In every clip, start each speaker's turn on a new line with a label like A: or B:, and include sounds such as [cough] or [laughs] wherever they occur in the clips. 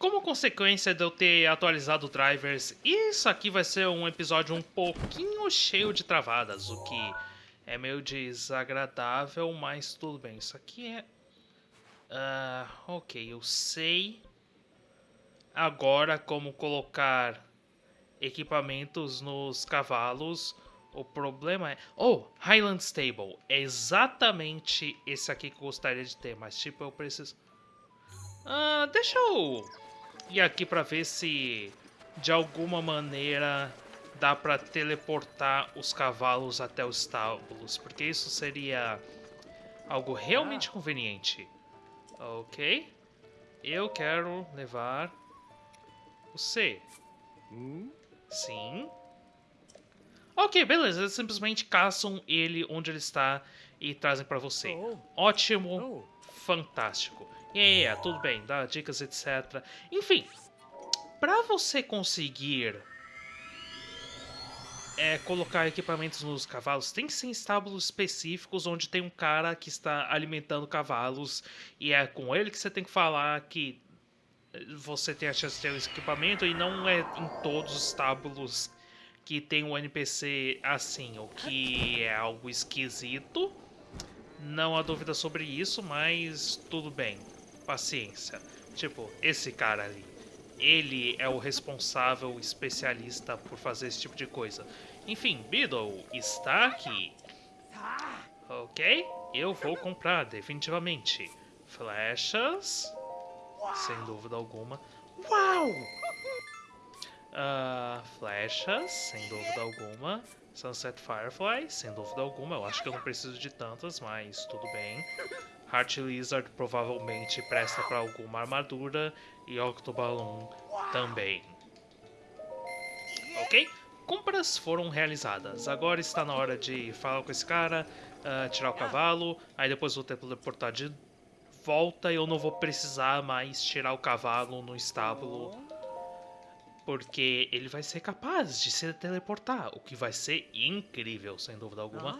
A: Como consequência de eu ter atualizado drivers, isso aqui vai ser um episódio um pouquinho cheio de travadas, o que é meio desagradável, mas tudo bem. Isso aqui é... Uh, ok, eu sei agora como colocar equipamentos nos cavalos. O problema é... Oh, Highland Stable. É exatamente esse aqui que eu gostaria de ter, mas tipo, eu preciso... Uh, deixa eu ir aqui para ver se de alguma maneira dá para teleportar os cavalos até os estábulos, porque isso seria algo realmente ah. conveniente. Ok. Eu quero levar o C. Hum? Sim. Ok, beleza. Eles simplesmente caçam ele onde ele está e trazem para você. Oh. Ótimo. Oh. Fantástico. Yeah, tudo bem. Dá dicas, etc. Enfim, para você conseguir é, colocar equipamentos nos cavalos, tem que ser em estábulos específicos onde tem um cara que está alimentando cavalos e é com ele que você tem que falar que você tem a chance de ter esse equipamento e não é em todos os estábulos que tem um NPC assim, o que é algo esquisito. Não há dúvida sobre isso, mas tudo bem. Paciência. Tipo, esse cara ali. Ele é o responsável especialista por fazer esse tipo de coisa. Enfim, Beedle está aqui. Ok, eu vou comprar, definitivamente. Flechas sem dúvida alguma. Uau! Uh, flechas, sem dúvida alguma. Sunset Firefly, sem dúvida alguma. Eu acho que eu não preciso de tantas, mas tudo bem. Heart Lizard provavelmente presta para alguma armadura. E Octoballoon também. Ok? Compras foram realizadas. Agora está na hora de falar com esse cara, uh, tirar o cavalo. Aí depois vou teleportar de volta eu não vou precisar mais tirar o cavalo no estábulo. Porque ele vai ser capaz de se teleportar, o que vai ser incrível, sem dúvida alguma.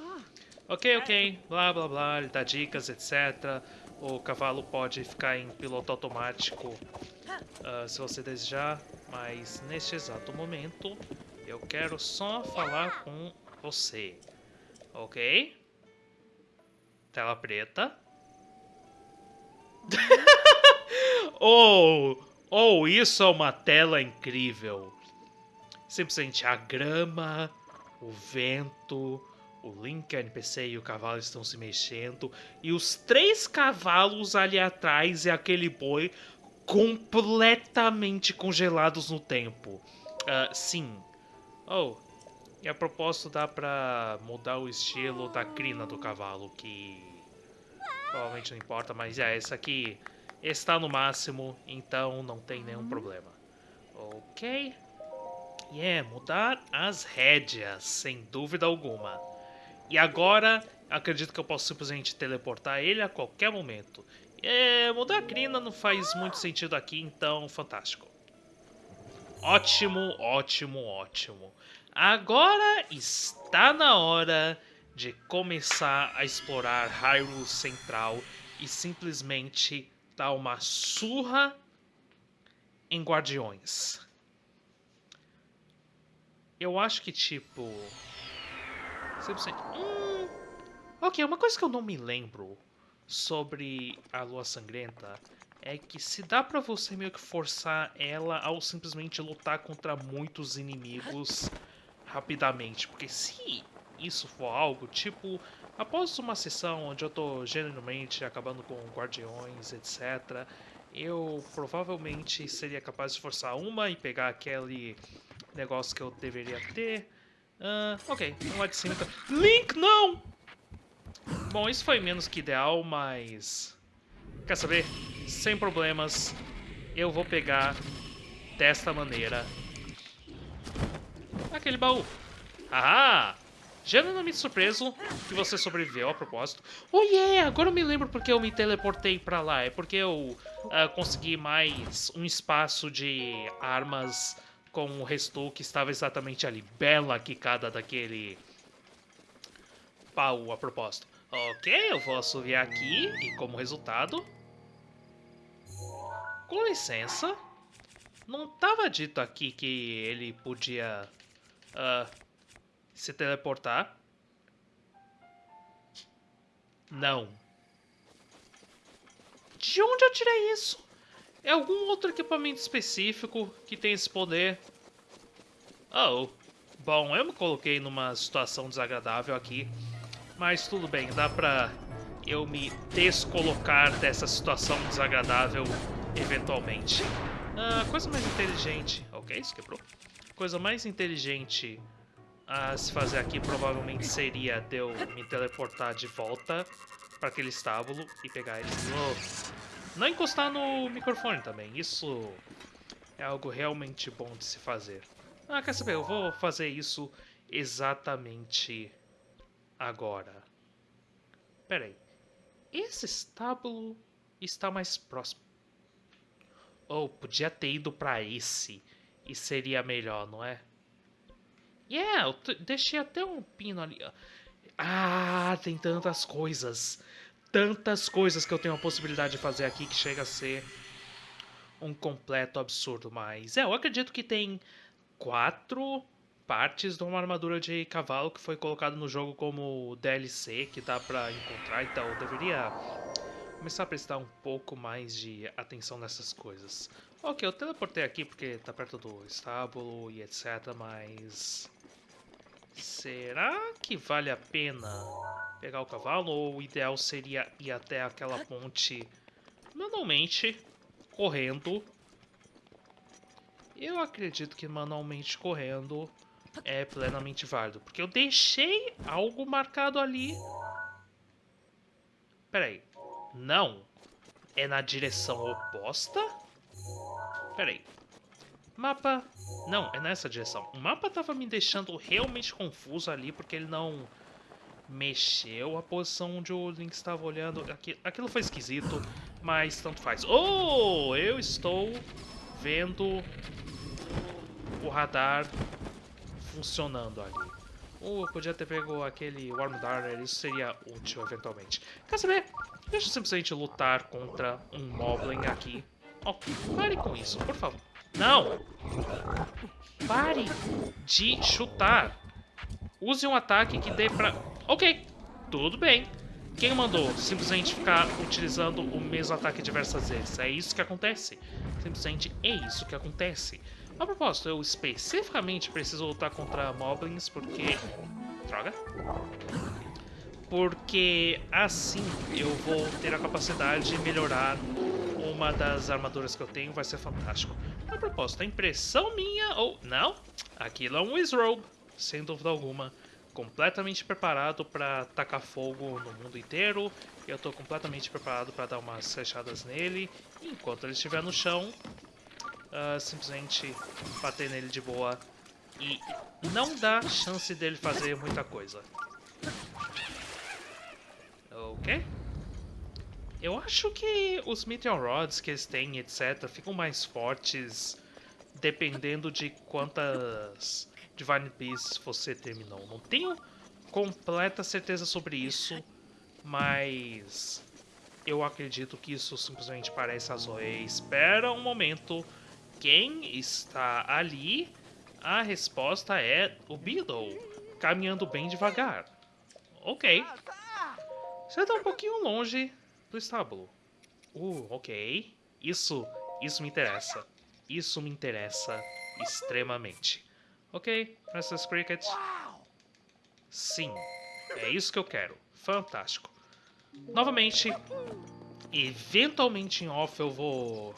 A: Ok, ok, blá blá blá, ele dá dicas, etc. O cavalo pode ficar em piloto automático uh, se você desejar, mas neste exato momento eu quero só falar com você. Ok? Tela preta. [laughs] oh, oh, isso é uma tela incrível. Simplesmente a grama, o vento, o Link, a NPC e o cavalo estão se mexendo. E os três cavalos ali atrás e aquele boi completamente congelados no tempo. Uh, sim. Oh, e a propósito dá pra mudar o estilo da crina do cavalo, que Provavelmente não importa, mas é, esse aqui está no máximo, então não tem nenhum problema. Ok. E yeah, é mudar as rédeas, sem dúvida alguma. E agora, acredito que eu posso simplesmente teleportar ele a qualquer momento. É, mudar a crina não faz muito sentido aqui, então fantástico. Ótimo, ótimo, ótimo. Agora está na hora de começar a explorar Hyrule Central e simplesmente dar uma surra em Guardiões. Eu acho que, tipo... Simplesmente... Hum, ok, uma coisa que eu não me lembro sobre a Lua Sangrenta é que se dá pra você meio que forçar ela ao simplesmente lutar contra muitos inimigos rapidamente. Porque se isso for algo, tipo, após uma sessão onde eu tô genuinamente acabando com guardiões, etc., eu provavelmente seria capaz de forçar uma e pegar aquele negócio que eu deveria ter. Uh, ok, vamos lá de cima. Então. Link, não! Bom, isso foi menos que ideal, mas... Quer saber? Sem problemas, eu vou pegar desta maneira aquele baú. Ahá! Genuinamente surpreso que você sobreviveu a propósito. Oh yeah, agora eu me lembro porque eu me teleportei pra lá. É porque eu uh, consegui mais um espaço de armas com o resto que estava exatamente ali. Bela quicada daquele pau a propósito. Ok, eu vou assoviar aqui e como resultado... Com licença, Não tava dito aqui que ele podia uh, se teleportar? Não. De onde eu tirei isso? É algum outro equipamento específico que tem esse poder? Oh, bom, eu me coloquei numa situação desagradável aqui. Mas tudo bem, dá pra eu me descolocar dessa situação desagradável eventualmente. Ah, coisa mais inteligente... Ok, isso quebrou. Coisa mais inteligente a se fazer aqui provavelmente seria de eu me teleportar de volta para aquele estábulo e pegar ele de novo. Não encostar no microfone também, isso é algo realmente bom de se fazer. Ah, quer saber, eu vou fazer isso exatamente agora. Pera aí, esse estábulo está mais próximo. Ou oh, podia ter ido para esse. E seria melhor, não é? Yeah, eu deixei até um pino ali. Ah, tem tantas coisas. Tantas coisas que eu tenho a possibilidade de fazer aqui que chega a ser um completo absurdo. Mas é, eu acredito que tem quatro partes de uma armadura de cavalo que foi colocado no jogo como DLC que dá pra encontrar. Então eu deveria começar a prestar um pouco mais de atenção nessas coisas. Ok, eu teleportei aqui porque tá perto do estábulo e etc, mas... Será que vale a pena pegar o cavalo ou o ideal seria ir até aquela ponte manualmente, correndo? Eu acredito que manualmente correndo é plenamente válido, porque eu deixei algo marcado ali. Peraí, não. É na direção oposta? Peraí. Mapa... Não, é nessa direção. O mapa tava me deixando realmente confuso ali, porque ele não mexeu a posição onde o Link estava olhando. Aquilo foi esquisito, mas tanto faz. Oh, eu estou vendo o radar funcionando ali. Ou eu podia ter pego aquele Warm Darter, isso seria útil eventualmente. Quer saber? Deixa eu simplesmente lutar contra um Moblin aqui. Oh, pare com isso, por favor. Não! Pare de chutar. Use um ataque que dê pra... Ok, tudo bem. Quem mandou simplesmente ficar utilizando o mesmo ataque diversas vezes? É isso que acontece. Simplesmente é isso que acontece. A propósito, eu especificamente preciso lutar contra Moblins porque... Droga. Porque assim eu vou ter a capacidade de melhorar uma das armaduras que eu tenho. Vai ser fantástico. A propósito, a impressão minha... Ou não, aquilo é um Wizrobe, sem dúvida alguma. Completamente preparado para tacar fogo no mundo inteiro. Eu estou completamente preparado para dar umas fechadas nele. Enquanto ele estiver no chão, uh, simplesmente bater nele de boa e não dá chance dele fazer muita coisa. Ok? Eu acho que os Meteor Rods que eles têm, etc, ficam mais fortes dependendo de quantas Divine Beasts você terminou. Não tenho completa certeza sobre isso, mas eu acredito que isso simplesmente parece a Zoe. Espera um momento quem está ali, a resposta é o Beedle, caminhando bem devagar. Ok. Você está um pouquinho longe do estábulo. Uh, ok. Isso, isso me interessa. Isso me interessa extremamente. Ok, Princess Cricket. Sim, é isso que eu quero. Fantástico. Novamente, eventualmente em off eu vou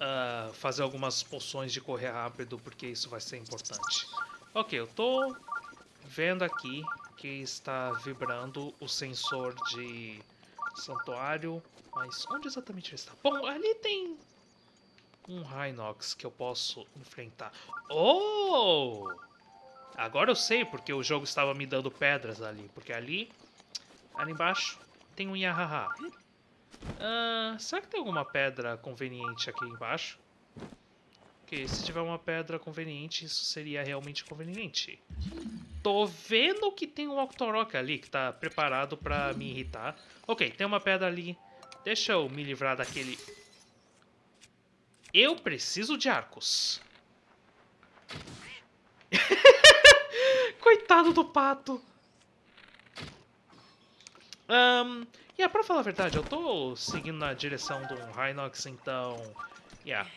A: uh, fazer algumas poções de correr rápido, porque isso vai ser importante. Ok, eu tô vendo aqui que está vibrando o sensor de santuário, mas onde exatamente ele está? Bom, ali tem um Rhinox que eu posso enfrentar. Oh! Agora eu sei porque o jogo estava me dando pedras ali, porque ali, ali embaixo, tem um Yahaha. Uh, será que tem alguma pedra conveniente aqui embaixo? Porque se tiver uma pedra conveniente, isso seria realmente conveniente. Tô vendo que tem um Octorok ali que tá preparado pra me irritar. Ok, tem uma pedra ali. Deixa eu me livrar daquele... Eu preciso de arcos. [laughs] Coitado do pato. Um, yeah, pra falar a verdade, eu tô seguindo na direção do Rhinox, então... Yeah,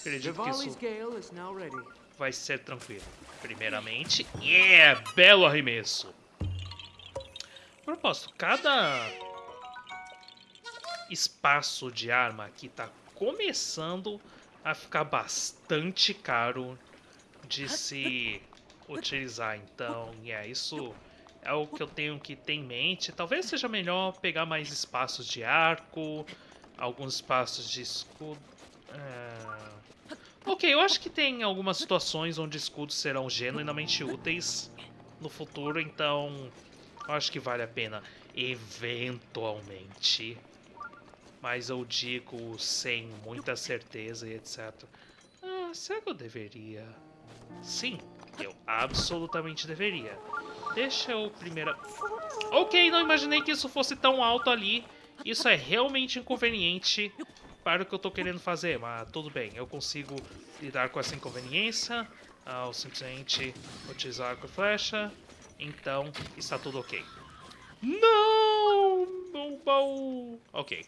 A: acredito que isso vai ser tranquilo. Primeiramente, yeah, belo arremesso. Propósito, cada espaço de arma aqui tá começando a ficar bastante caro de se utilizar. Então, yeah, isso é o que eu tenho que ter em mente. Talvez seja melhor pegar mais espaços de arco, alguns espaços de escudo. É... Ok, eu acho que tem algumas situações onde escudos serão genuinamente úteis no futuro, então eu acho que vale a pena eventualmente. Mas eu digo sem muita certeza e etc. Ah, será que eu deveria? Sim, eu absolutamente deveria. Deixa eu primeiro... Ok, não imaginei que isso fosse tão alto ali. Isso é realmente inconveniente para o que eu estou querendo fazer, mas tudo bem. Eu consigo lidar com essa inconveniência ao simplesmente utilizar arco e flecha. Então, está tudo ok. Não! O baú... Ok.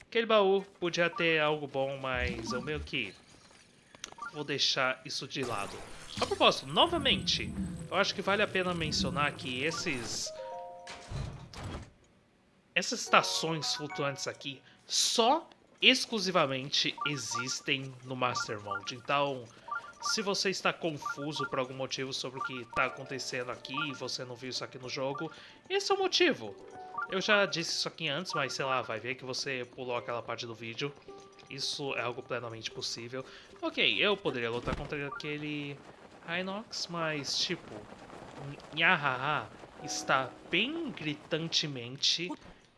A: Aquele baú podia ter algo bom, mas eu meio que vou deixar isso de lado. A propósito, novamente, eu acho que vale a pena mencionar que esses... Essas estações flutuantes aqui só exclusivamente existem no Master Mode. Então, se você está confuso por algum motivo sobre o que está acontecendo aqui e você não viu isso aqui no jogo, esse é o motivo. Eu já disse isso aqui antes, mas sei lá, vai ver que você pulou aquela parte do vídeo. Isso é algo plenamente possível. Ok, eu poderia lutar contra aquele Inox, mas tipo, Nhahaha está bem gritantemente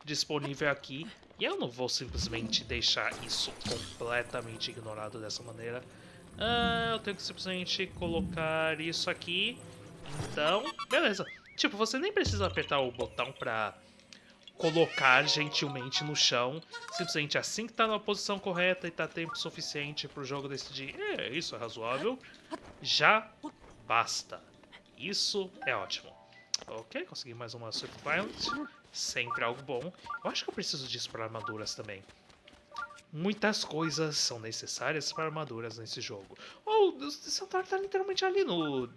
A: disponível aqui e eu não vou simplesmente deixar isso completamente ignorado dessa maneira. Ah, eu tenho que simplesmente colocar isso aqui. Então, beleza. Tipo, você nem precisa apertar o botão pra colocar gentilmente no chão. Simplesmente assim que tá na posição correta e tá tempo suficiente pro jogo decidir, é, isso é razoável, já basta. Isso é ótimo. Ok, consegui mais uma Swift Violent. Sempre algo bom. Eu acho que eu preciso disso para armaduras também. Muitas coisas são necessárias para armaduras nesse jogo. Oh, o Centauro tá literalmente ali no,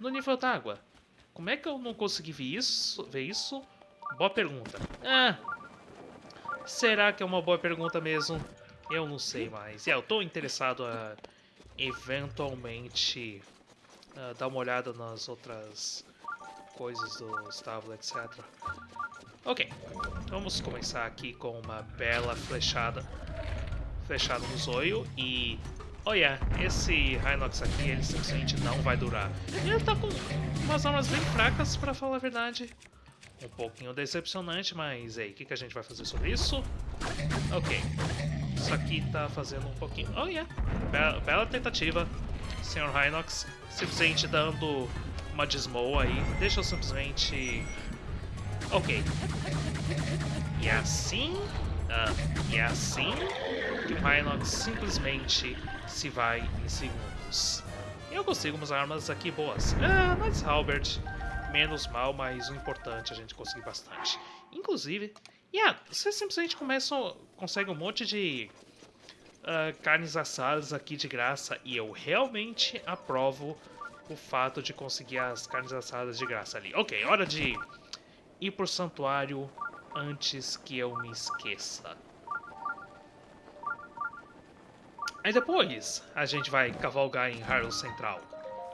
A: no nível d'água. Como é que eu não consegui ver isso? Ver isso? Boa pergunta. Ah, será que é uma boa pergunta mesmo? Eu não sei mais. Yeah, eu tô interessado a eventualmente uh, dar uma olhada nas outras coisas do estábulo, etc. Ok, vamos começar aqui com uma bela flechada. Flechada no zoio e... Olha, esse Rhinox aqui, ele simplesmente não vai durar. Ele tá com umas armas bem fracas, pra falar a verdade. Um pouquinho decepcionante, mas aí, o que, que a gente vai fazer sobre isso? Ok, isso aqui tá fazendo um pouquinho... Oh, yeah, bela, bela tentativa, Sr. Rhinox, simplesmente dando uma desmoa aí. Deixa eu simplesmente... Ok. E assim... Uh, e assim que o Rhinox simplesmente se vai em segundos. Eu consigo umas armas aqui boas. Ah, Knights Halberd, menos mal, mas o importante a gente conseguir bastante. Inclusive, yeah, você simplesmente começa, consegue um monte de uh, carnes assadas aqui de graça e eu realmente aprovo o fato de conseguir as carnes assadas de graça ali. Ok, hora de ir pro santuário antes que eu me esqueça. Aí depois a gente vai cavalgar em Hyrule Central.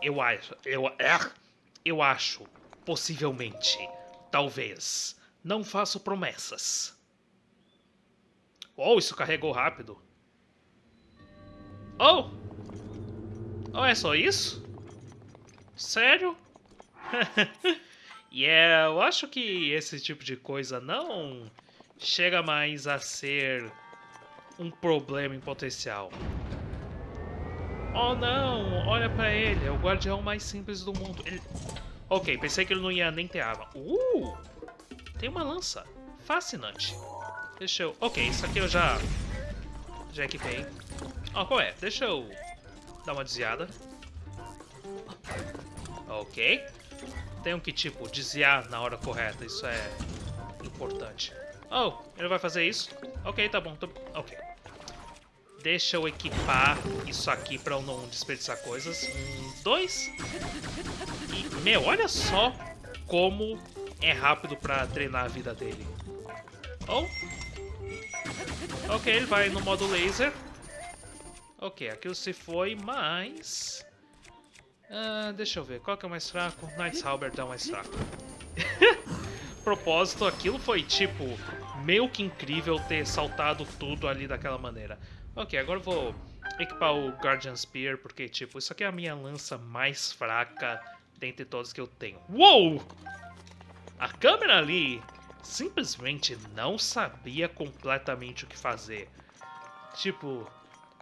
A: Eu acho, eu, é, eu acho, possivelmente, talvez. Não faço promessas. Oh, isso carregou rápido. Oh! Oh, é só isso? Sério? [laughs] E yeah, eu acho que esse tipo de coisa não chega mais a ser um problema em potencial. Oh não, olha pra ele, é o guardião mais simples do mundo. Ele... Ok, pensei que ele não ia nem ter arma. Uh, tem uma lança. Fascinante. Deixa eu... Ok, isso aqui eu já Já equipei. Ó, oh, qual é? Deixa eu dar uma desviada. Ok. Tenho que, tipo, desviar na hora correta. Isso é importante. Oh, ele vai fazer isso? Ok, tá bom. Tô... Ok. Deixa eu equipar isso aqui pra eu não desperdiçar coisas. Um, dois. E, meu, olha só como é rápido pra treinar a vida dele. Oh. Ok, ele vai no modo laser. Ok, aquilo se foi, mas... Uh, deixa eu ver, qual que é o mais fraco? Knight's Halberd é o mais fraco. [laughs] Propósito, aquilo foi tipo meio que incrível ter saltado tudo ali daquela maneira. Ok, agora eu vou equipar o Guardian Spear, porque tipo, isso aqui é a minha lança mais fraca dentre todas que eu tenho. Uou! A câmera ali simplesmente não sabia completamente o que fazer. Tipo,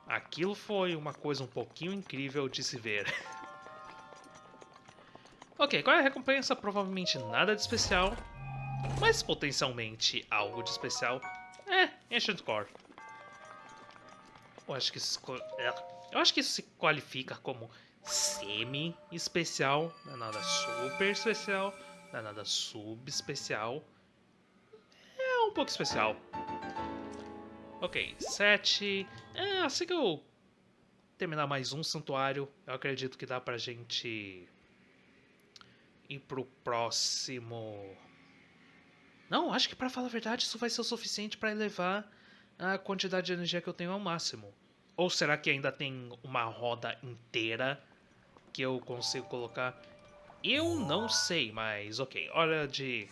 A: aquilo foi uma coisa um pouquinho incrível de se ver. [laughs] ok, qual é a recompensa? Provavelmente nada de especial, mas potencialmente algo de especial. É, Ancient Core. Eu acho que isso, é, eu acho que isso se qualifica como semi-especial, não é nada super especial, não é nada subespecial. É um pouco especial. Ok, 7. É, assim que eu terminar mais um santuário, eu acredito que dá pra gente ir pro próximo não, acho que para falar a verdade isso vai ser o suficiente para elevar a quantidade de energia que eu tenho ao máximo. Ou será que ainda tem uma roda inteira que eu consigo colocar? Eu não sei, mas ok. Hora de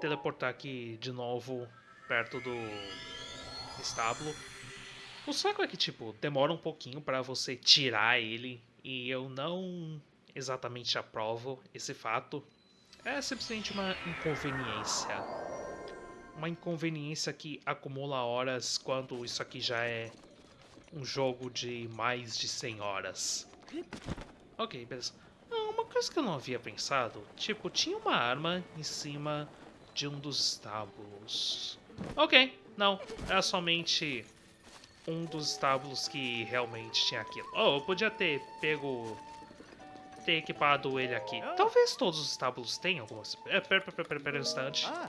A: teleportar aqui de novo perto do estábulo. O saco é que, tipo, demora um pouquinho para você tirar ele e eu não exatamente aprovo esse fato. É simplesmente uma inconveniência uma inconveniência que acumula horas quando isso aqui já é um jogo de mais de 100 horas. Ok, beleza. Ah, uma coisa que eu não havia pensado, tipo, tinha uma arma em cima de um dos estábulos. Ok, não, era somente um dos estábulos que realmente tinha aquilo. Oh, eu podia ter pego ter equipado ele aqui. Talvez todos os estábulos tenham algumas... É, pera, pera, pera, pera um instante. Ah.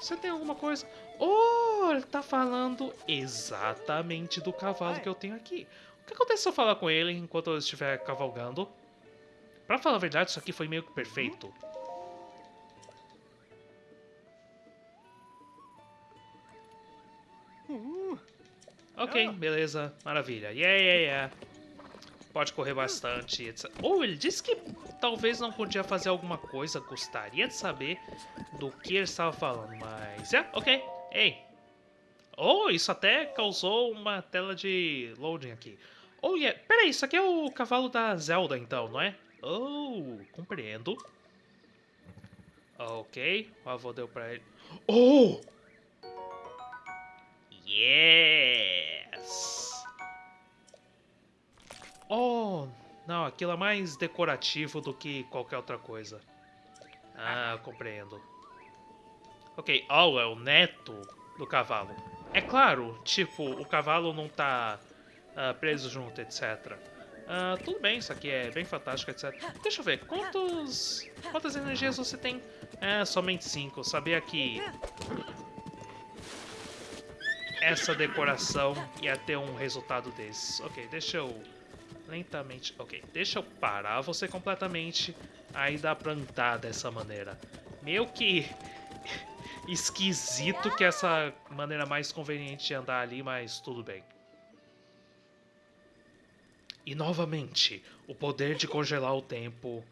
A: Você tem alguma coisa? Oh, ele tá falando exatamente do cavalo que eu tenho aqui. O que acontece se eu falar com ele enquanto eu estiver cavalgando? Pra falar a verdade, isso aqui foi meio que perfeito. Uhum. Ok, beleza, maravilha. Yeah, yeah, yeah pode correr bastante, etc. Ou ele disse que talvez não podia fazer alguma coisa, gostaria de saber do que ele estava falando, mas... É, ok, ei. Oh, isso até causou uma tela de loading aqui. Oh, yeah. Peraí, isso aqui é o cavalo da Zelda, então, não é? Oh, compreendo. Ok, o avô deu pra ele. Oh! Yes! Oh, não, aquilo é mais decorativo do que qualquer outra coisa. Ah, compreendo. Ok, oh, é o neto do cavalo. É claro, tipo, o cavalo não tá uh, preso junto, etc. Uh, ah, tudo bem, isso aqui é bem fantástico, etc. Deixa eu ver, quantos, quantas energias você tem? É, somente cinco. Sabia que essa decoração ia ter um resultado desses. Ok, deixa eu lentamente. Ok, deixa eu parar você completamente. Aí dá pra andar dessa maneira. Meio que [laughs] esquisito que essa maneira mais conveniente de andar ali, mas tudo bem. E novamente, o poder de congelar o tempo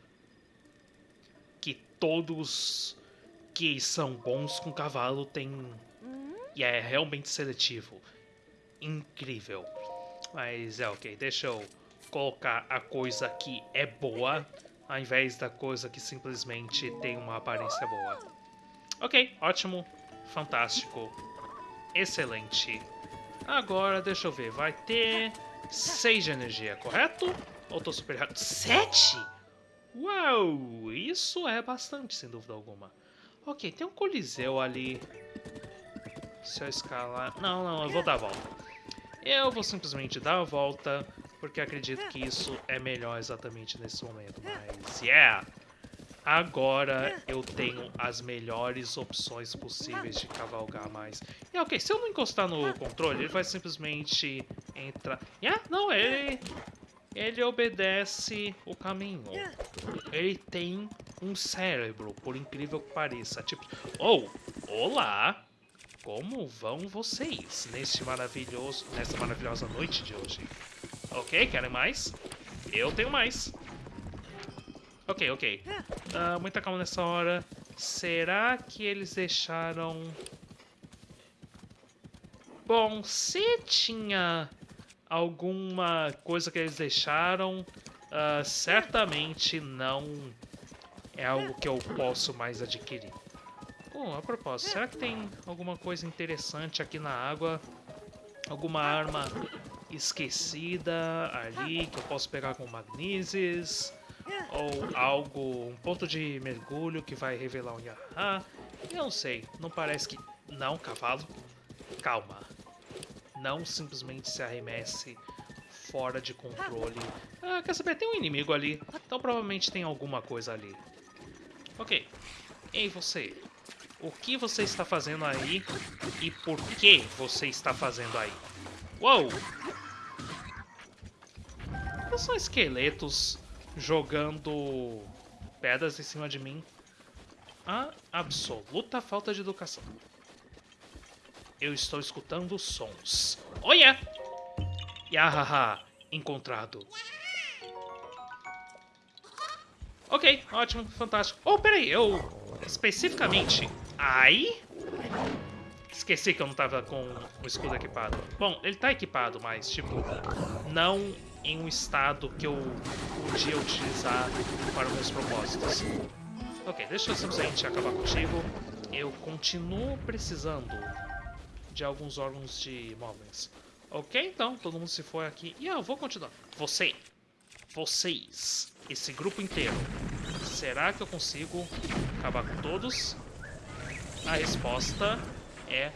A: que todos que são bons com cavalo têm e é realmente seletivo. Incrível. Mas é ok, deixa eu colocar a coisa que é boa, ao invés da coisa que simplesmente tem uma aparência boa. Ok, ótimo, fantástico, excelente. Agora, deixa eu ver, vai ter 6 de energia, correto? Ou tô super errado? 7? Uau, isso é bastante, sem dúvida alguma. Ok, tem um coliseu ali. Se eu escalar... Não, não, eu vou dar a volta. Eu vou simplesmente dar a volta, porque acredito que isso é melhor exatamente nesse momento. Mas, yeah! Agora eu tenho as melhores opções possíveis de cavalgar mais. E ok, se eu não encostar no controle, ele vai simplesmente entrar... Yeah, não, ele... Ele obedece o caminho. Ele tem um cérebro, por incrível que pareça. Tipo, oh, olá! Como vão vocês neste maravilhoso, nessa maravilhosa noite de hoje? Ok, querem mais? Eu tenho mais. Ok, ok. Uh, muita calma nessa hora. Será que eles deixaram... Bom, se tinha alguma coisa que eles deixaram, uh, certamente não é algo que eu posso mais adquirir. Bom, a propósito, será que tem alguma coisa interessante aqui na água? Alguma arma esquecida ali que eu posso pegar com magneses? Ou algo, um ponto de mergulho que vai revelar um Yaha? Eu não sei, não parece que... Não, cavalo. Calma. Não simplesmente se arremesse fora de controle. Ah, quer saber? Tem um inimigo ali. Então provavelmente tem alguma coisa ali. Ok. Ei, você. O que você está fazendo aí? E por que você está fazendo aí? Uou! São esqueletos jogando pedras em cima de mim. A absoluta falta de educação. Eu estou escutando sons. Olha! Yahaha, encontrado. Ok, ótimo, fantástico. Oh, peraí, eu... Especificamente... Aí... Esqueci que eu não tava com o escudo equipado. Bom, ele tá equipado, mas, tipo... Não em um estado que eu podia utilizar para meus propósitos. Ok, deixa eu simplesmente acabar contigo. Eu continuo precisando de alguns órgãos de móveis. Ok, então, todo mundo se foi aqui. E eu vou continuar. Você, vocês, esse grupo inteiro. Será que eu consigo acabar com todos? A resposta é...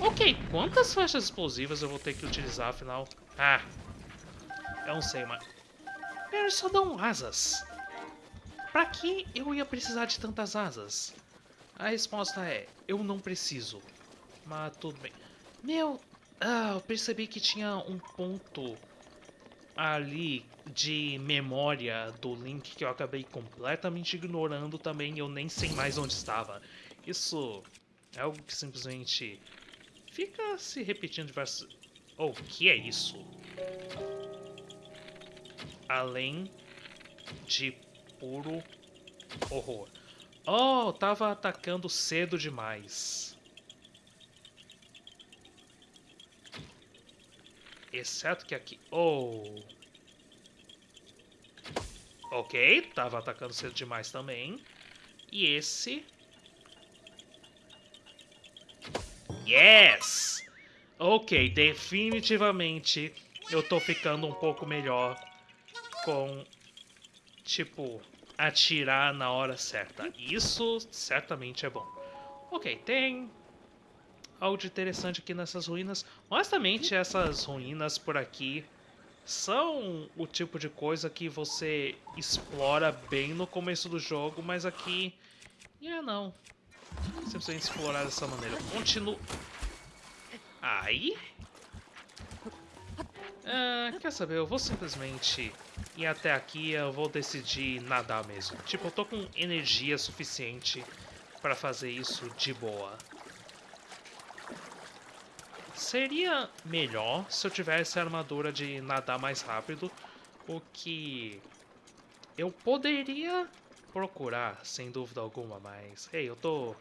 A: Ok, quantas flechas explosivas eu vou ter que utilizar, afinal? Ah, eu não sei, mas... Eles só dão asas. Pra que eu ia precisar de tantas asas? A resposta é, eu não preciso. Mas tudo bem. Meu, ah, eu percebi que tinha um ponto ali de memória do Link que eu acabei completamente ignorando também. Eu nem sei mais onde estava. Isso é algo que simplesmente fica se repetindo diversas... Oh, o que é isso? Além de puro horror. Oh, tava atacando cedo demais. Exceto que aqui... Oh... Ok, tava atacando cedo demais também. E esse... Yes! Ok, definitivamente eu tô ficando um pouco melhor com, tipo, atirar na hora certa. Isso certamente é bom. Ok, tem algo de interessante aqui nessas ruínas. Honestamente, essas ruínas por aqui são o tipo de coisa que você explora bem no começo do jogo, mas aqui... É, não. Simplesmente explorar dessa maneira. Continuo... Aí... Ah, quer saber, eu vou simplesmente ir até aqui eu vou decidir nadar mesmo. Tipo, eu tô com energia suficiente para fazer isso de boa. Seria melhor se eu tivesse a armadura de nadar mais rápido, o que eu poderia procurar, sem dúvida alguma, mas... Ei, hey, eu tô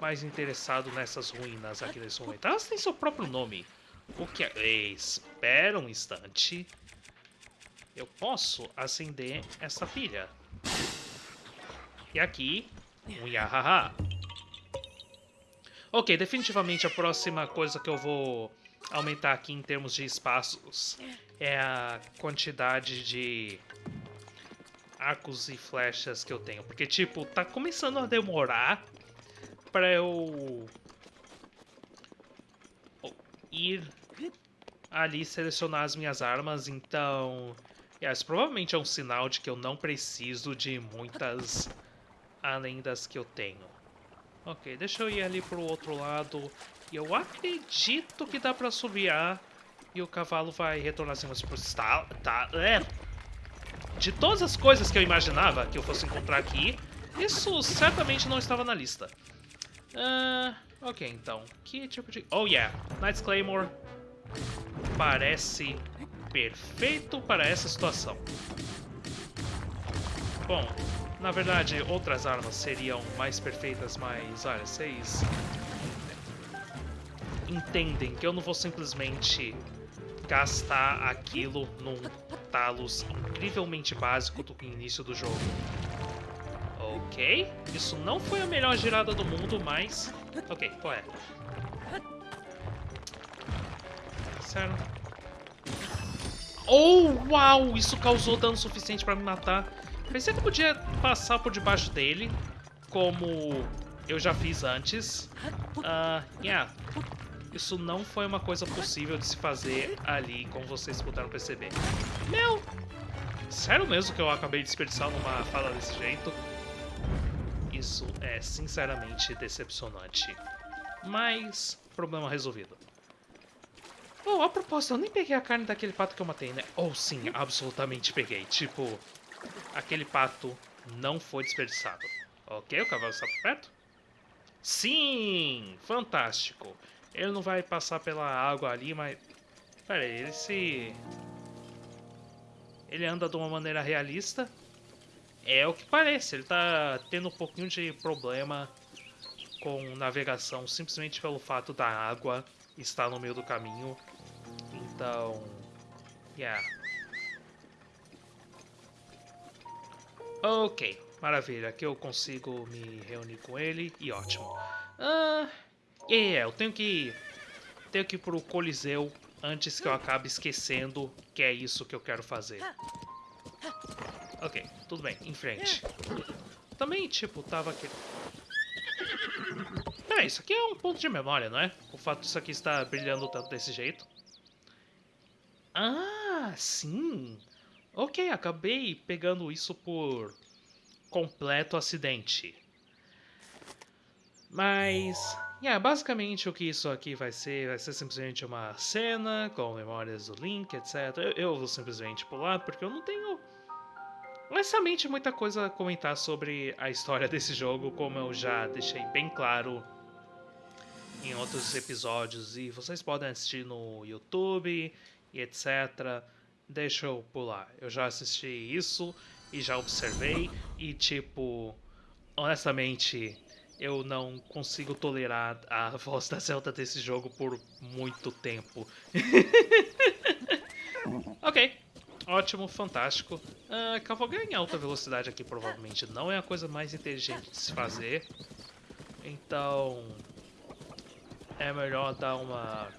A: mais interessado nessas ruínas aqui nesse momento. Elas têm seu próprio nome. O que é... Espera um instante. Eu posso acender essa pilha. E aqui, um Yahaha. Ok, definitivamente a próxima coisa que eu vou aumentar aqui em termos de espaços é a quantidade de arcos e flechas que eu tenho. Porque, tipo, tá começando a demorar pra eu ir ali selecionar as minhas armas, então... Yeah, isso provavelmente é um sinal de que eu não preciso de muitas além das que eu tenho. Ok, deixa eu ir ali pro outro lado. E eu acredito que dá pra subiar. E o cavalo vai retornar assim, mas tá, tá, é. De todas as coisas que eu imaginava que eu fosse encontrar aqui, isso certamente não estava na lista. Uh, ok, então. Que tipo de... Oh, yeah. Knight's Claymore parece perfeito para essa situação. Bom, na verdade, outras armas seriam mais perfeitas, mas olha, vocês entendem que eu não vou simplesmente gastar aquilo num talos incrivelmente básico do início do jogo. Ok, isso não foi a melhor girada do mundo, mas... Ok, qual é? Sério? Oh, uau! Isso causou dano suficiente pra me matar. Pensei que eu podia passar por debaixo dele, como eu já fiz antes. Uh, yeah. Isso não foi uma coisa possível de se fazer ali, como vocês puderam perceber. Meu! Sério mesmo que eu acabei desperdiçando uma fala desse jeito? Isso é sinceramente decepcionante. Mas, problema resolvido. Oh, a propósito, eu nem peguei a carne daquele pato que eu matei, né? Ou oh, sim, absolutamente peguei. Tipo, aquele pato não foi desperdiçado. Ok, o cavalo está por perto? Sim! Fantástico. Ele não vai passar pela água ali, mas... Pera aí, ele se... Ele anda de uma maneira realista. É o que parece, ele tá tendo um pouquinho de problema com navegação simplesmente pelo fato da água estar no meio do caminho. Então, yeah. Ok, maravilha. Aqui eu consigo me reunir com ele e ótimo. Ah, yeah, eu tenho que tenho que ir pro Coliseu antes que eu acabe esquecendo que é isso que eu quero fazer. Ok, tudo bem, em frente. Também, tipo, tava aqui... É, isso aqui é um ponto de memória, não é? O fato disso aqui estar brilhando tanto desse jeito. Ah, sim. Ok, acabei pegando isso por completo acidente. Mas, yeah, basicamente o que isso aqui vai ser, vai ser simplesmente uma cena com memórias do Link, etc. Eu, eu vou simplesmente pular porque eu não tenho honestamente muita coisa a comentar sobre a história [laughs] desse jogo, como eu já deixei bem claro em outros episódios e vocês podem assistir no YouTube e etc deixa eu pular. Eu já assisti isso e já observei e tipo, honestamente, eu não consigo tolerar a [laughs] voz da Zelda desse jogo por muito tempo. [laughs] ok, ótimo, fantástico. Uh, cavalgar em alta velocidade aqui provavelmente não é a coisa mais inteligente de se fazer. Então, é melhor dar uma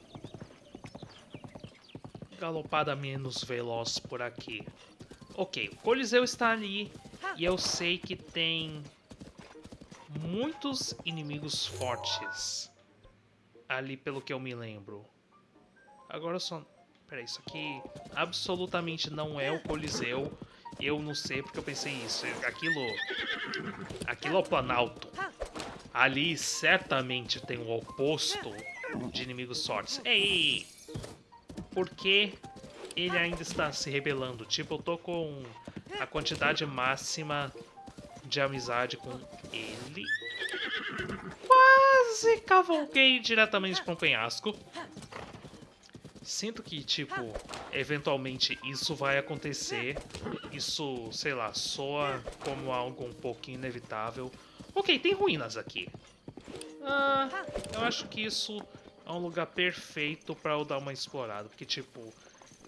A: galopada menos veloz por aqui. Ok, o Coliseu está ali e eu sei que tem muitos inimigos fortes ali pelo que eu me lembro. Agora só... Peraí, isso aqui absolutamente não é o Coliseu. Eu não sei porque eu pensei isso. Aquilo... Aquilo é o Planalto. Ali certamente tem o oposto de inimigos fortes. Ei! Porque ele ainda está se rebelando. Tipo, eu tô com a quantidade máxima de amizade com ele. Quase cavalguei diretamente para um penhasco. Sinto que, tipo, eventualmente isso vai acontecer. Isso, sei lá, soa como algo um pouquinho inevitável. Ok, tem ruínas aqui. Ah, eu acho que isso é um lugar perfeito para eu dar uma explorada. Porque, tipo,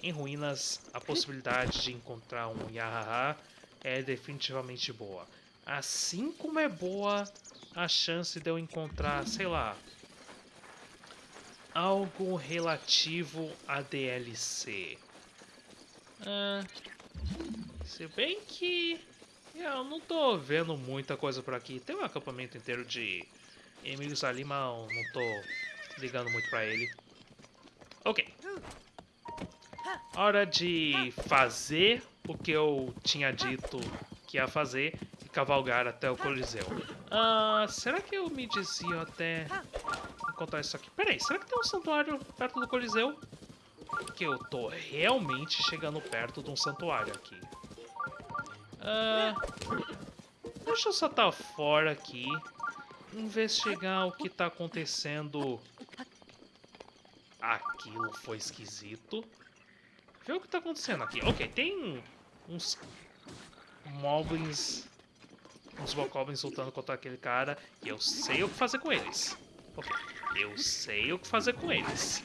A: em ruínas, a possibilidade de encontrar um Yahaha é definitivamente boa. Assim como é boa a chance de eu encontrar, sei lá, algo relativo a DLC. Ah, se bem que eu não tô vendo muita coisa por aqui. Tem um acampamento inteiro de inimigos ali, mas não tô ligando muito pra ele. Ok. Hora de fazer o que eu tinha dito que ia fazer e cavalgar até o Coliseu. Ah, será que eu me desvio até encontrar isso aqui? Peraí, será que tem um santuário perto do Coliseu? Porque eu tô realmente chegando perto de um santuário aqui. Ah, deixa eu saltar fora aqui. Investigar o que tá acontecendo. Aquilo foi esquisito. Vê o que tá acontecendo aqui. Ok, tem uns moblins, uns bokoblins lutando contra aquele cara. E eu sei o que fazer com eles. Ok, eu sei o que fazer com eles.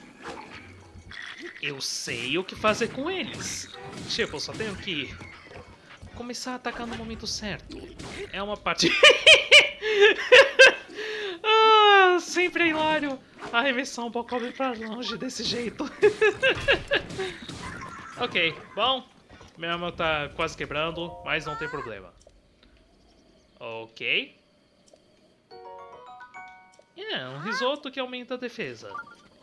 A: Eu sei o que fazer com eles. Tipo, eu só tenho que começar a atacar no momento certo. É uma parte... [laughs] ah, sempre é hilário arremessar um Bokoblin pra longe desse jeito. [laughs] ok, bom. Minha arma tá quase quebrando, mas não tem problema. Ok. É, um risoto que aumenta a defesa.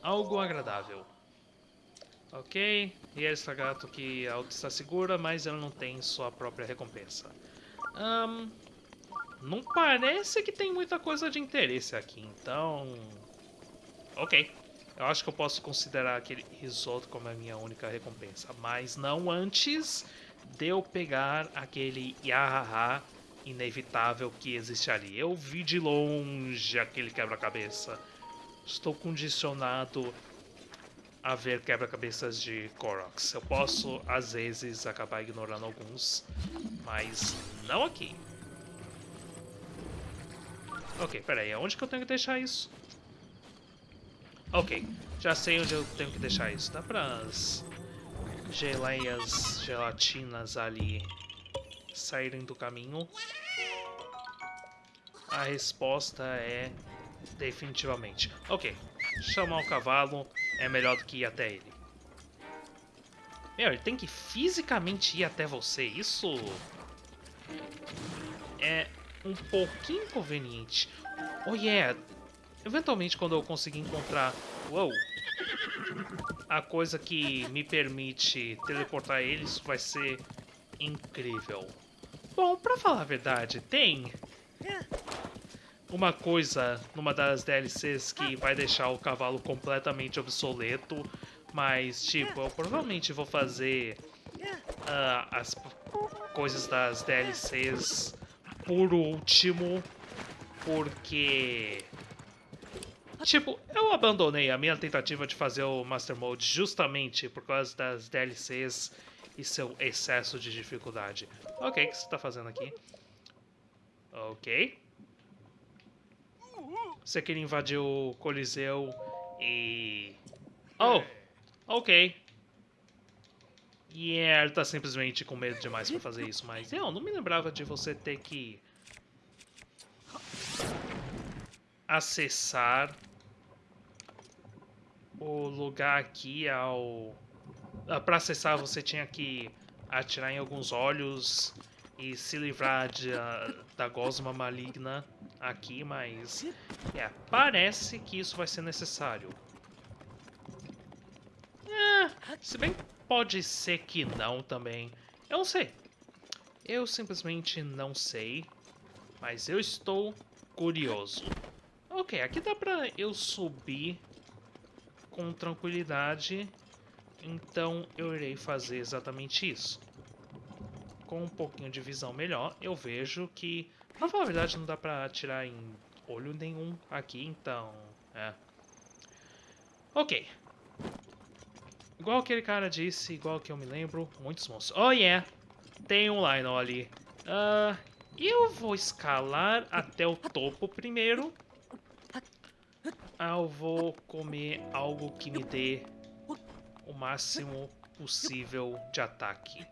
A: Algo agradável. Ok, e esse gato que a outra está segura, mas ela não tem sua própria recompensa. Um, não parece que tem muita coisa de interesse aqui, então... Ok, eu acho que eu posso considerar aquele risoto como a minha única recompensa. Mas não antes de eu pegar aquele Yahaha inevitável que existe ali. Eu vi de longe aquele quebra-cabeça. Estou condicionado a ver quebra-cabeças de Koroks. Eu posso, às vezes, acabar ignorando alguns, mas não aqui. Ok, peraí, onde que eu tenho que deixar isso? Ok, já sei onde eu tenho que deixar isso. Dá para as geleias gelatinas ali saírem do caminho? A resposta é definitivamente. Ok, chamar o cavalo é melhor do que ir até ele. Meu, ele tem que fisicamente ir até você. Isso é um pouquinho inconveniente. Oh yeah, eventualmente quando eu conseguir encontrar... Uou! A coisa que me permite teleportar ele, isso vai ser incrível. Bom, pra falar a verdade, tem uma coisa numa das DLCs que vai deixar o cavalo completamente obsoleto, mas tipo, eu provavelmente vou fazer uh, as coisas das DLCs por último, porque tipo, eu abandonei a minha tentativa de fazer o Master Mode justamente por causa das DLCs e seu excesso de dificuldade. Ok, o que você está fazendo aqui? Ok. Você queria invadir o Coliseu e... Oh! Ok. E yeah, ele tá simplesmente com medo demais pra fazer isso, mas eu não me lembrava de você ter que... Acessar o lugar aqui ao... Ah, pra acessar você tinha que atirar em alguns olhos e se livrar de, uh, da gosma maligna aqui, mas é, parece que isso vai ser necessário. É, se bem pode ser que não também. Eu não sei. Eu simplesmente não sei, mas eu estou curioso. Ok, aqui dá pra eu subir com tranquilidade, então eu irei fazer exatamente isso com um pouquinho de visão melhor, eu vejo que, pra falar a verdade, não dá pra atirar em olho nenhum aqui, então, é. Ok. Igual aquele cara disse, igual que eu me lembro, muitos monstros. Oh, yeah! Tem um Lionel ali. Uh, eu vou escalar até o topo primeiro. Eu vou comer algo que me dê o máximo possível de ataque.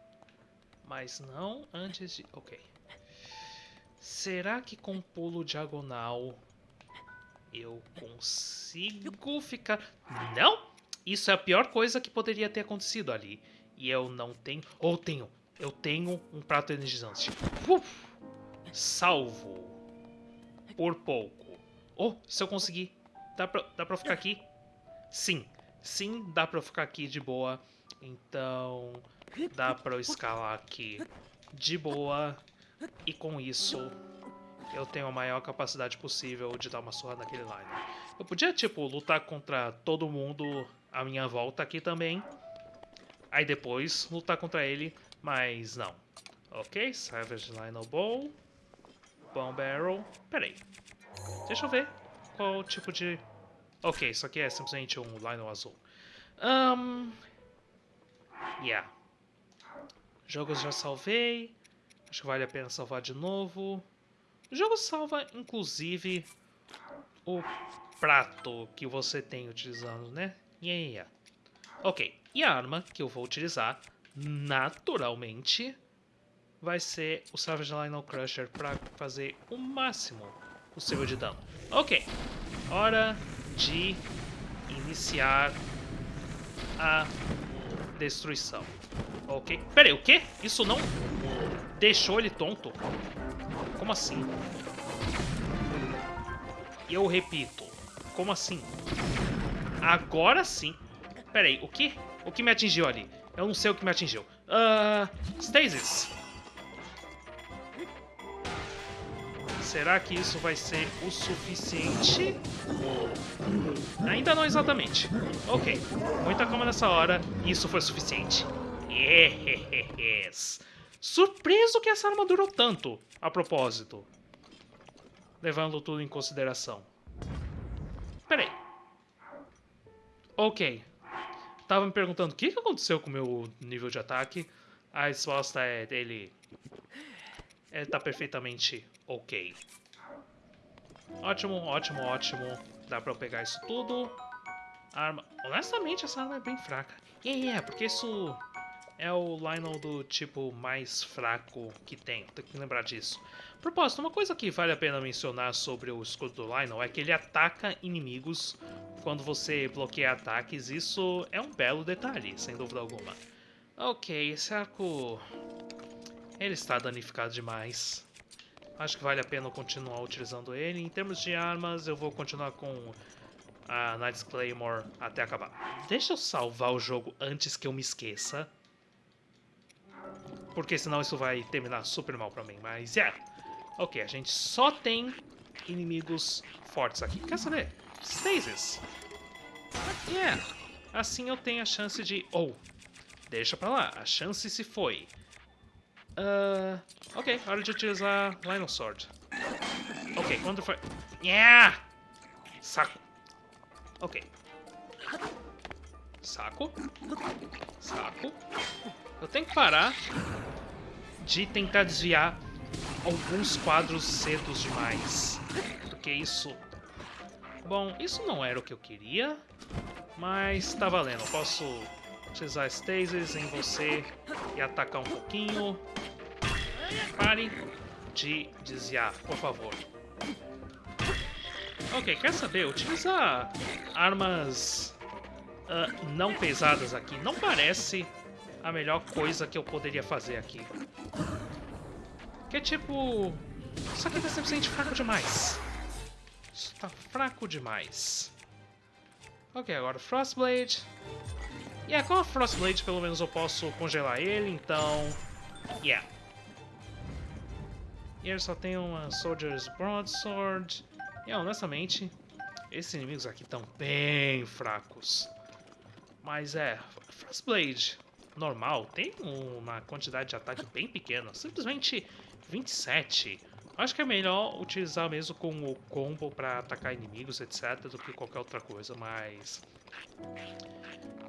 A: Mas não antes de... Ok. Será que com pulo diagonal eu consigo ficar... Não! Isso é a pior coisa que poderia ter acontecido ali. E eu não tenho... Ou tenho. Eu tenho um prato energizante. Uf! Salvo. Por pouco. Oh, se eu conseguir. Dá pra, dá pra ficar aqui? Sim. Sim, dá pra ficar aqui de boa. Então, dá pra eu escalar aqui de boa. E com isso, eu tenho a maior capacidade possível de dar uma surra naquele Liner. Eu podia, tipo, lutar contra todo mundo à minha volta aqui também. Aí depois lutar contra ele, mas não. Ok, Savage Lionel Bow. Bomb Barrel. Peraí. Deixa eu ver qual tipo de... Ok, isso aqui é simplesmente um Lionel azul. Um... Yeah. Jogos já salvei. Acho que vale a pena salvar de novo. O jogo salva, inclusive, o prato que você tem utilizando, né? Yeah, yeah. Ok, e a arma que eu vou utilizar, naturalmente, vai ser o Savage Lionel Crusher para fazer o máximo possível de dano. Ok, hora de iniciar a destruição. Ok, peraí, o quê? Isso não deixou ele tonto? Como assim? Eu repito, como assim? Agora sim. Peraí, o que? O que me atingiu ali? Eu não sei o que me atingiu. Uh, Stasis. Será que isso vai ser o suficiente? Ainda não exatamente. Ok, muita calma nessa hora. Isso foi suficiente. Yes. Surpreso que essa arma durou tanto, a propósito. Levando tudo em consideração. Peraí. Ok. Tava me perguntando o que aconteceu com o meu nível de ataque. A resposta é ele... Ele tá perfeitamente ok. Ótimo, ótimo, ótimo. Dá pra eu pegar isso tudo. Arma... Honestamente, essa arma é bem fraca. E yeah, yeah, porque isso é o Lionel do tipo mais fraco que tem. Tem que lembrar disso. Propósito, uma coisa que vale a pena mencionar sobre o escudo do Lionel é que ele ataca inimigos quando você bloqueia ataques. Isso é um belo detalhe, sem dúvida alguma. Ok, esse arco... Ele está danificado demais. Acho que vale a pena continuar utilizando ele. Em termos de armas, eu vou continuar com a Knight's Claymore até acabar. Deixa eu salvar o jogo antes que eu me esqueça. Porque senão isso vai terminar super mal pra mim. Mas, é. Ok, a gente só tem inimigos fortes aqui. Quer saber? Stasis. Yeah. Assim eu tenho a chance de... Oh, deixa pra lá. A chance se foi. Uh, ok, hora de utilizar Lionel Sword. Ok, quando foi... Yeah! Saco. Ok. Saco. Saco. Eu tenho que parar de tentar desviar alguns quadros cedos demais. Porque isso... Bom, isso não era o que eu queria, mas tá valendo. Eu posso utilizar Stasis em você e atacar um pouquinho. Pare de desviar, por favor. Ok, quer saber? Utilizar armas uh, não pesadas aqui não parece a melhor coisa que eu poderia fazer aqui. Que é tipo... Isso aqui tá simplesmente fraco demais. Isso tá fraco demais. Ok, agora Frostblade. E yeah, com a Frostblade pelo menos eu posso congelar ele, então... Yeah. E ele só tem uma Soldier's Broadsword. E honestamente, esses inimigos aqui estão bem fracos. Mas é, Frostblade normal tem uma quantidade de ataque bem pequena, simplesmente 27. Acho que é melhor utilizar mesmo com o combo para atacar inimigos, etc, do que qualquer outra coisa, mas...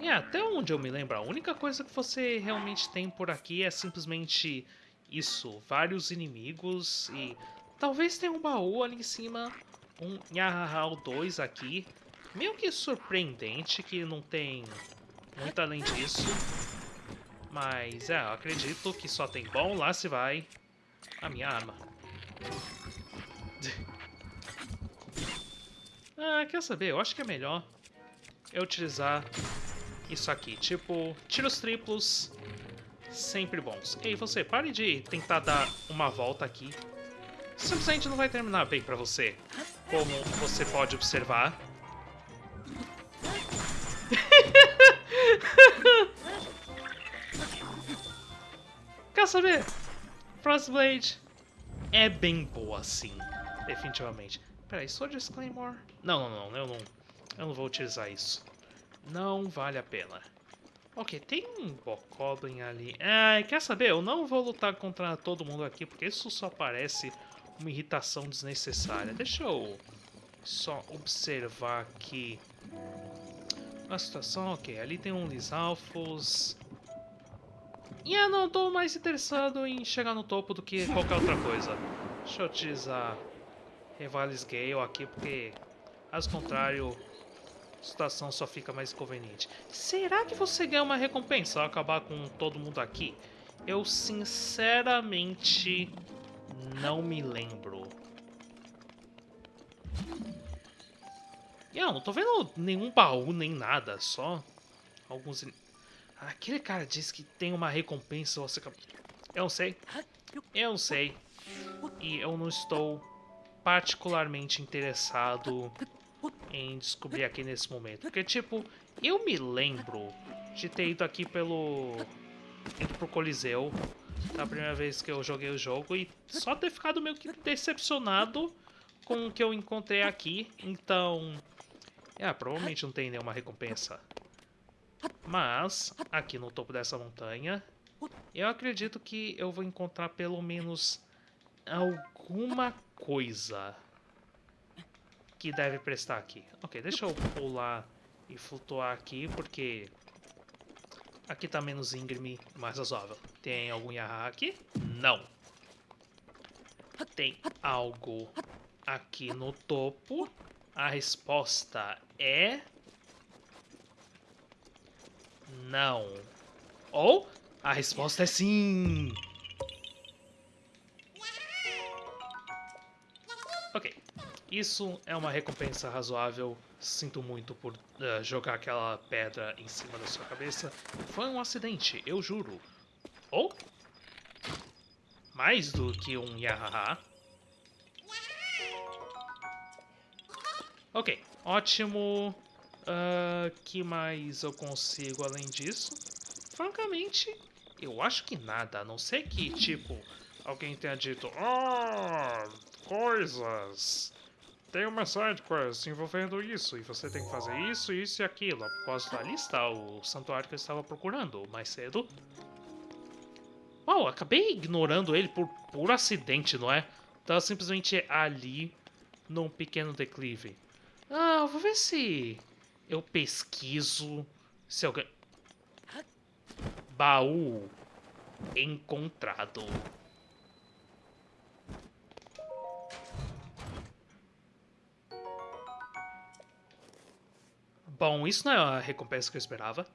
A: E até onde eu me lembro, a única coisa que você realmente tem por aqui é simplesmente isso, vários inimigos e talvez tenha um baú ali em cima, um Yahahao 2 aqui, meio que surpreendente que não tem muito além disso. Mas, é, eu acredito que só tem bom, lá se vai a minha arma. [laughs] ah, quer saber? Eu acho que é melhor eu utilizar isso aqui. Tipo, tiros triplos, sempre bons. Ei, você, pare de tentar dar uma volta aqui. Simplesmente não vai terminar bem pra você. Como você pode observar. Quer saber? Frostblade é bem boa, sim. Definitivamente. Peraí, só disclaimer? Não, não, não, eu não. Eu não vou utilizar isso. Não vale a pena. Ok, tem um Bokoblin ali. Ah, quer saber? Eu não vou lutar contra todo mundo aqui, porque isso só parece uma irritação desnecessária. Deixa eu só observar aqui a situação. Ok, ali tem um Lisalfos. E eu não estou mais interessado em chegar no topo do que qualquer outra coisa. Deixa eu utilizar Rivales Gale aqui, porque, caso contrário, a situação só fica mais inconveniente. Será que você ganha uma recompensa ao acabar com todo mundo aqui? Eu sinceramente não me lembro. Eu não tô vendo nenhum baú nem nada, só alguns... Aquele cara disse que tem uma recompensa. Eu não sei. Eu não sei. E eu não estou particularmente interessado em descobrir aqui nesse momento. Porque, tipo, eu me lembro de ter ido aqui pelo... ido pro Coliseu da primeira vez que eu joguei o jogo e só ter ficado meio que decepcionado com o que eu encontrei aqui. Então, é, provavelmente não tem nenhuma recompensa. Mas, aqui no topo dessa montanha, eu acredito que eu vou encontrar pelo menos alguma coisa que deve prestar aqui. Ok, deixa eu pular e flutuar aqui, porque aqui tá menos íngreme, mais razoável. Tem algum Yaha aqui? Não. Tem algo aqui no topo? A resposta é... Não. Ou a resposta é sim. Ok. Isso é uma recompensa razoável. Sinto muito por uh, jogar aquela pedra em cima da sua cabeça. Foi um acidente, eu juro. Ou... Mais do que um yahaha. Ok, ótimo. Uh, que mais eu consigo além disso? Francamente, eu acho que nada, a não ser que, tipo, alguém tenha dito Ah, coisas! Tem uma side quest envolvendo isso, e você tem que fazer isso, isso e aquilo. A propósito, está o santuário que eu estava procurando mais cedo. Uau, acabei ignorando ele por puro acidente, não é? Tava simplesmente ali, num pequeno declive. Ah, vou ver se eu pesquiso se alguém... Baú encontrado. Bom, isso não é a recompensa que eu esperava.